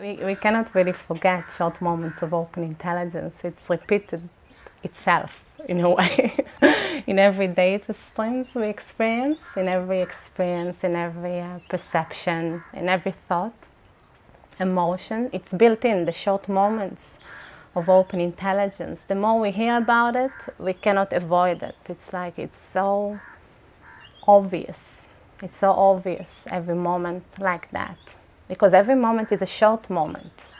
We, we cannot really forget short moments of open intelligence. It's repeated itself in a way in every data streams we experience, in every experience, in every uh, perception, in every thought, emotion. It's built in the short moments of open intelligence. The more we hear about it, we cannot avoid it. It's like it's so obvious. It's so obvious every moment like that. Because every moment is a short moment,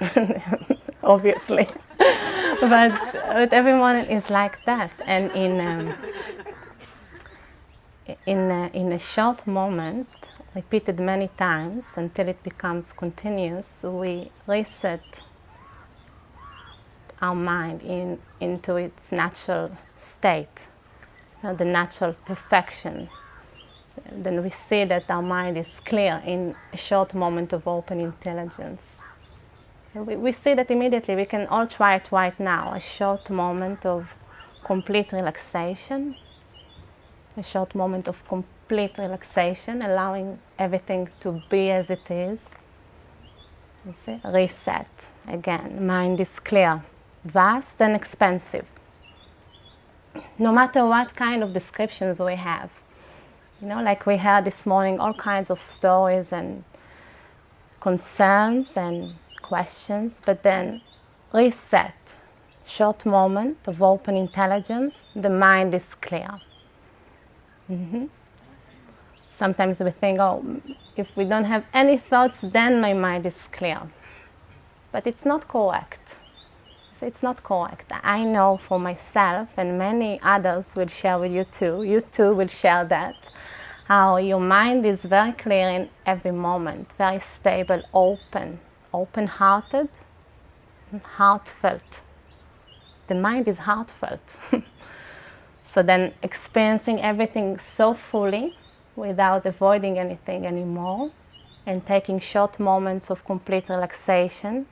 obviously. but, but every moment is like that. And in, um, in, a, in a short moment, repeated many times until it becomes continuous, we reset our mind in, into its natural state, you know, the natural perfection. Then we see that our mind is clear in a short moment of open intelligence. We, we see that immediately. We can all try it right now. A short moment of complete relaxation, a short moment of complete relaxation, allowing everything to be as it is. You see? Reset again. Mind is clear vast and expansive. No matter what kind of descriptions we have. You know, like we heard this morning, all kinds of stories and concerns and questions, but then reset, short moment of open intelligence, the mind is clear. Mm -hmm. Sometimes we think, oh, if we don't have any thoughts, then my mind is clear. But it's not correct it's not correct. I know for myself and many others will share with you too. You too will share that. How your mind is very clear in every moment, very stable, open, open-hearted, heartfelt. The mind is heartfelt. so then experiencing everything so fully without avoiding anything anymore and taking short moments of complete relaxation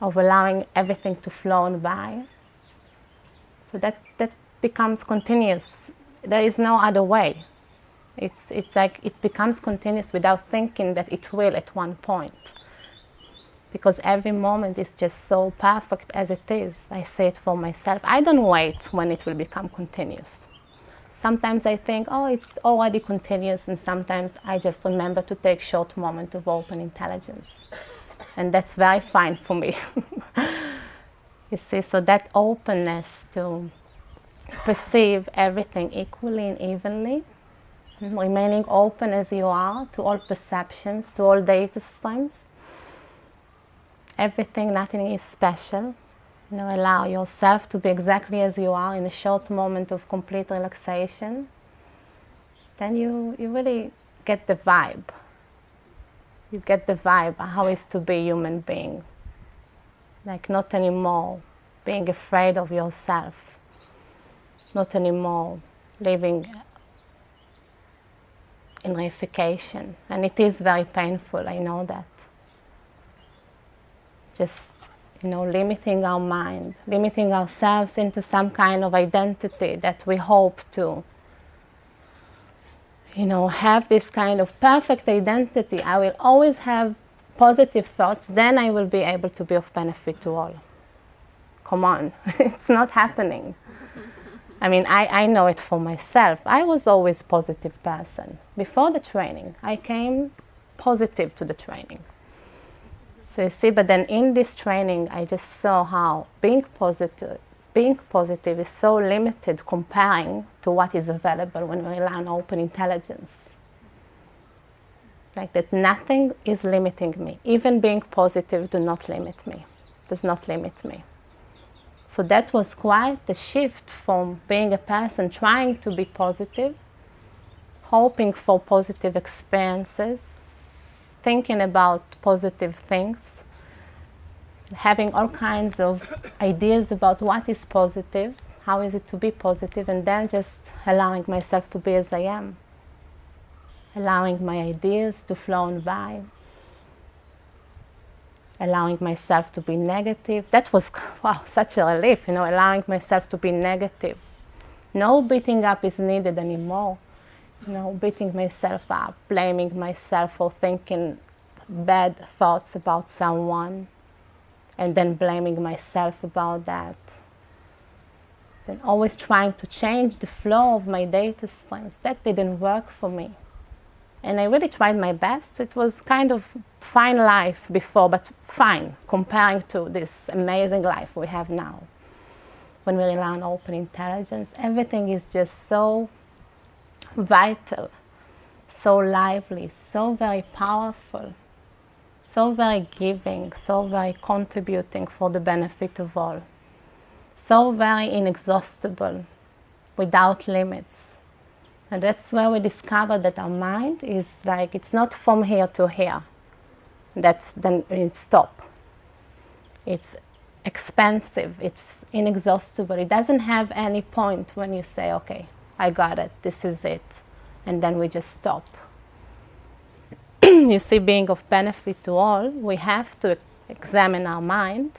of allowing everything to flow and by. So that, that becomes continuous. There is no other way. It's, it's like it becomes continuous without thinking that it will at one point. Because every moment is just so perfect as it is. I say it for myself. I don't wait when it will become continuous. Sometimes I think, oh, it's already continuous, and sometimes I just remember to take short moment of open intelligence and that's very fine for me. you see, so that openness to perceive everything equally and evenly, remaining open as you are to all perceptions, to all data streams. Everything, nothing is special. You know, allow yourself to be exactly as you are in a short moment of complete relaxation. Then you, you really get the vibe you get the vibe how is to be a human being. Like not anymore being afraid of yourself. Not anymore living in reification. And it is very painful, I know that. Just, you know, limiting our mind, limiting ourselves into some kind of identity that we hope to you know, have this kind of perfect identity, I will always have positive thoughts, then I will be able to be of benefit to all. Come on, it's not happening. I mean, I, I know it for myself. I was always positive person. Before the training, I came positive to the training. So you see, but then in this training, I just saw how being positive being positive is so limited comparing to what is available when we learn open intelligence. Like that nothing is limiting me. Even being positive do not limit me, does not limit me. So that was quite the shift from being a person trying to be positive, hoping for positive experiences, thinking about positive things, having all kinds of ideas about what is positive, how is it to be positive, and then just allowing myself to be as I am. Allowing my ideas to flow on by. Allowing myself to be negative. That was, wow, such a relief, you know, allowing myself to be negative. No beating up is needed anymore. You know, beating myself up, blaming myself for thinking bad thoughts about someone and then blaming myself about that. Then always trying to change the flow of my data streams. That didn't work for me. And I really tried my best. It was kind of fine life before, but fine comparing to this amazing life we have now. When we rely on open intelligence, everything is just so vital, so lively, so very powerful so very giving, so very contributing for the benefit of all, so very inexhaustible, without limits. And that's where we discover that our mind is like, it's not from here to here. That's then it stop. It's expansive, it's inexhaustible. It doesn't have any point when you say, okay, I got it, this is it. And then we just stop. you see, being of benefit to all, we have to examine our mind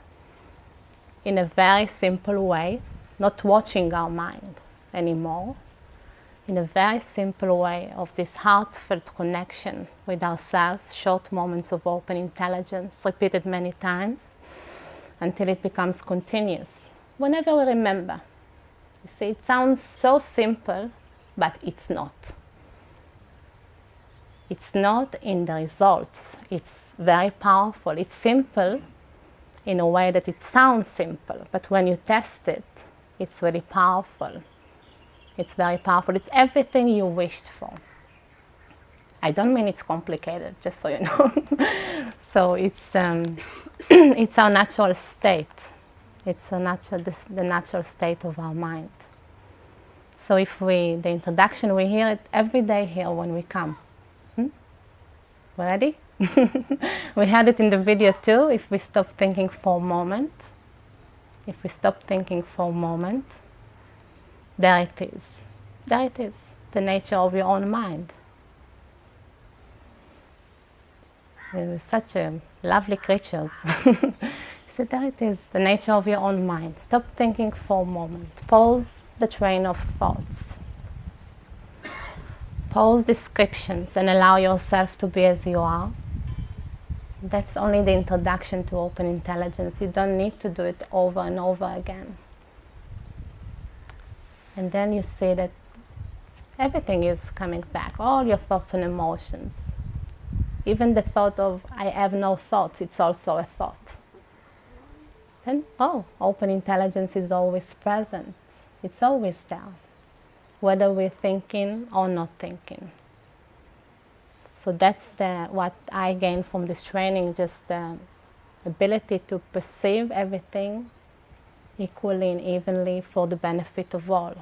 in a very simple way, not watching our mind anymore, in a very simple way of this heartfelt connection with ourselves, short moments of open intelligence, repeated many times until it becomes continuous. Whenever we remember. You see, it sounds so simple, but it's not. It's not in the results. It's very powerful. It's simple in a way that it sounds simple, but when you test it, it's really powerful. It's very powerful. It's everything you wished for. I don't mean it's complicated, just so you know. so it's um, it's our natural state. It's a natural this, the natural state of our mind. So if we the introduction we hear it every day here when we come. Ready? we had it in the video too. If we stop thinking for a moment, if we stop thinking for a moment, there it is. There it is, the nature of your own mind. We're such a lovely creatures. so there it is, the nature of your own mind. Stop thinking for a moment. Pause the train of thoughts. Pause descriptions and allow yourself to be as you are. That's only the introduction to open intelligence. You don't need to do it over and over again. And then you see that everything is coming back, all your thoughts and emotions. Even the thought of, I have no thoughts, it's also a thought. Then, oh, open intelligence is always present. It's always there whether we're thinking or not thinking. So that's the, what I gained from this training, just the ability to perceive everything equally and evenly for the benefit of all.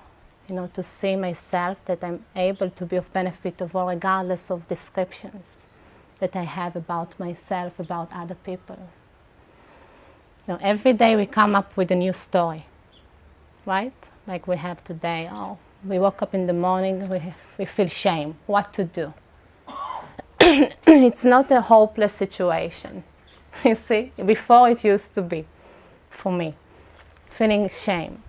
You know, to see myself that I'm able to be of benefit of all regardless of descriptions that I have about myself, about other people. Now, every day we come up with a new story, right? Like we have today, oh, we woke up in the morning, we, we feel shame. What to do? it's not a hopeless situation. You see, before it used to be for me, feeling shame.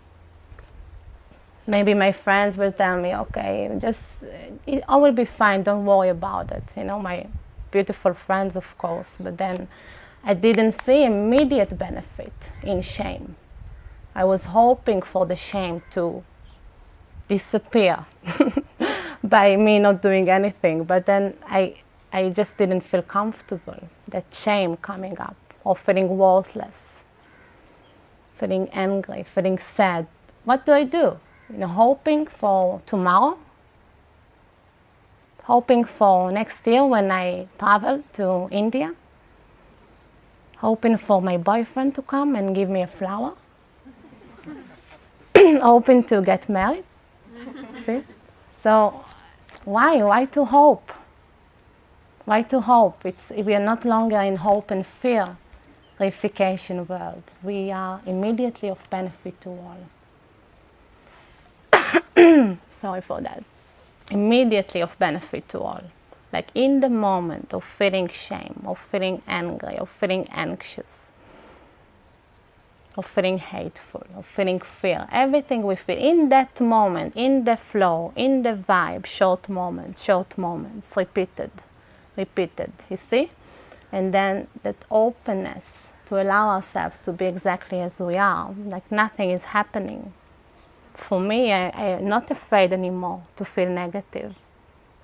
Maybe my friends will tell me, okay, just, it all will be fine, don't worry about it. You know, my beautiful friends, of course, but then I didn't see immediate benefit in shame. I was hoping for the shame to disappear by me not doing anything. But then I, I just didn't feel comfortable. That shame coming up, or feeling worthless, feeling angry, feeling sad. What do I do? You know, hoping for tomorrow, hoping for next year when I travel to India, hoping for my boyfriend to come and give me a flower, hoping to get married. See? So why? Why to hope? Why to hope? It's, we are not longer in hope and fear reification world. We are immediately of benefit to all. Sorry for that. Immediately of benefit to all. Like in the moment of feeling shame, of feeling angry, of feeling anxious, of feeling hateful, of feeling fear. Everything we feel in that moment, in the flow, in the vibe, short moments, short moments, repeated, repeated. You see? And then that openness to allow ourselves to be exactly as we are, like nothing is happening. For me, I, I'm not afraid anymore to feel negative.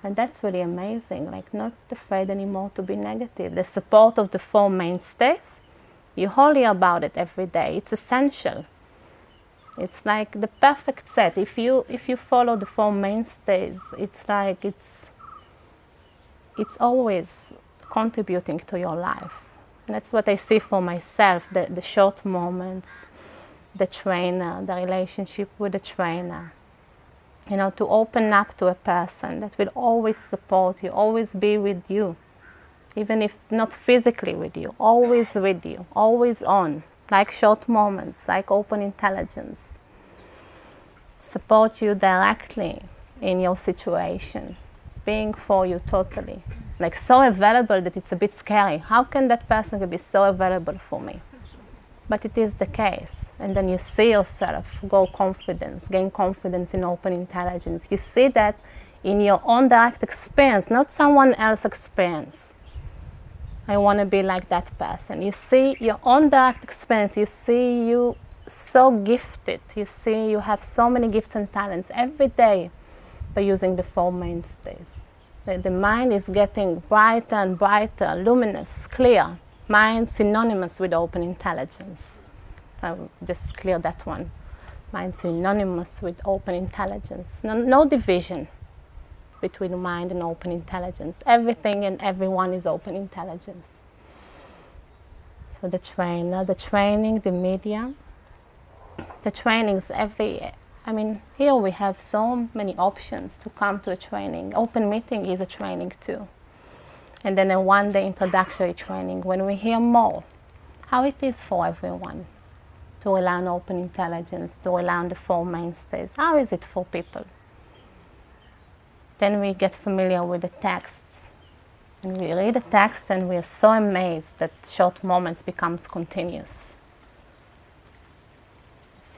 And that's really amazing, like not afraid anymore to be negative. The support of the four mainstays, you holy about it every day. It's essential. It's like the perfect set. If you if you follow the four mainstays, it's like it's it's always contributing to your life. And that's what I see for myself, the, the short moments, the trainer, the relationship with the trainer. You know, to open up to a person that will always support you, always be with you, even if not physically with you, always with you, always on, like short moments, like open intelligence. Support you directly in your situation, being for you totally. Like so available that it's a bit scary. How can that person be so available for me? but it is the case. And then you see yourself go confidence, gain confidence in open intelligence. You see that in your own direct experience, not someone else's experience. I want to be like that person. You see your own direct experience. You see you so gifted. You see you have so many gifts and talents every day by using the four mainstays. The, mind is getting brighter and brighter, luminous, clear mind synonymous with open intelligence. I will just clear that one. Mind synonymous with open intelligence. No, no division between mind and open intelligence. Everything and everyone is open intelligence. So the trainer, the training, the media, the trainings every I mean, here we have so many options to come to a training. Open meeting is a training too and then a one-day introductory training when we hear more how it is for everyone to learn open intelligence, to learn the four mainstays. How is it for people? Then we get familiar with the texts. And we read the text and we are so amazed that short moments becomes continuous.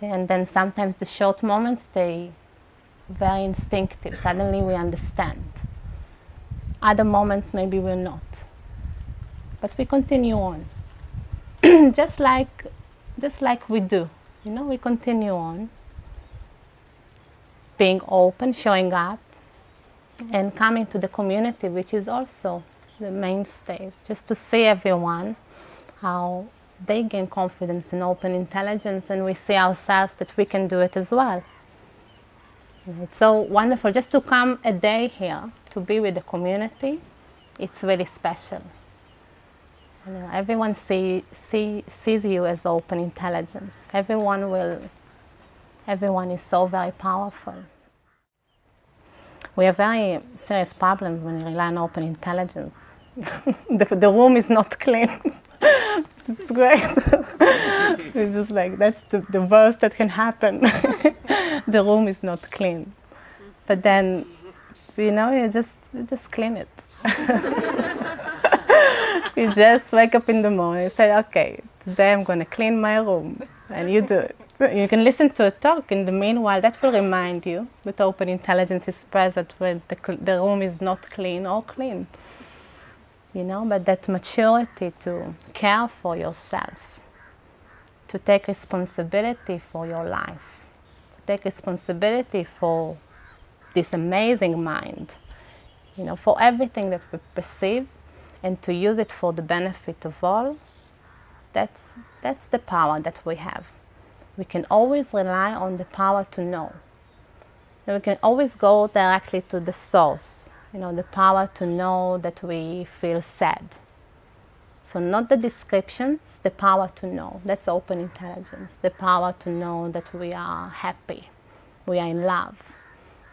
And then sometimes the short moments, they very instinctive. Suddenly we understand. Other moments maybe we're not. But we continue on. just like just like we do. You know, we continue on. Being open, showing up, and coming to the community, which is also the mainstays, just to see everyone how they gain confidence in open intelligence and we see ourselves that we can do it as well. It's so wonderful just to come a day here to be with the community. It's really special. You know, everyone see, see, sees you as open intelligence. Everyone will, everyone is so very powerful. We have very serious problems when we rely on open intelligence. the, the room is not clean. It's great. it's just like, that's the, the worst that can happen. the room is not clean. But then, you know, you just, you just clean it. you just wake up in the morning and say, okay, today I'm going to clean my room. And you do it. You can listen to a talk in the meanwhile. That will remind you that open intelligence is present when the, the room is not clean or clean you know, but that maturity to care for yourself, to take responsibility for your life, to take responsibility for this amazing mind, you know, for everything that we perceive and to use it for the benefit of all, that's, that's the power that we have. We can always rely on the power to know. And we can always go directly to the source, you know, the power to know that we feel sad. So not the descriptions, the power to know. That's open intelligence. The power to know that we are happy, we are in love.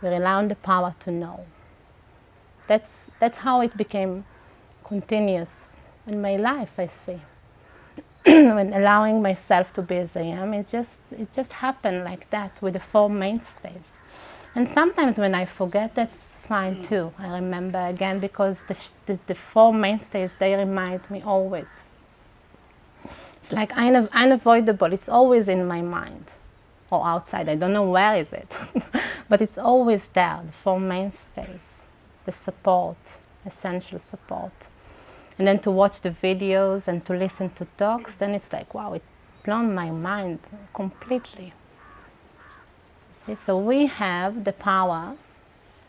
We rely on the power to know. That's, that's how it became continuous in my life, I see. when allowing myself to be as I am, it just, it just happened like that with the four mainstays. And sometimes when I forget, that's fine too. I remember again because the, the, the four mainstays, they remind me always. It's like unavoidable. It's always in my mind or outside. I don't know where is it, but it's always there. The four mainstays, the support, essential support. and then to watch the videos and to listen to talks, then it's like, wow, it blown my mind completely. See, so we have the power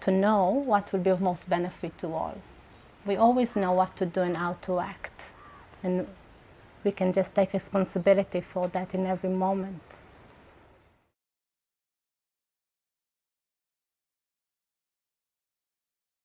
to know what will be of most benefit to all. We always know what to do and how to act. And we can just take responsibility for that in every moment.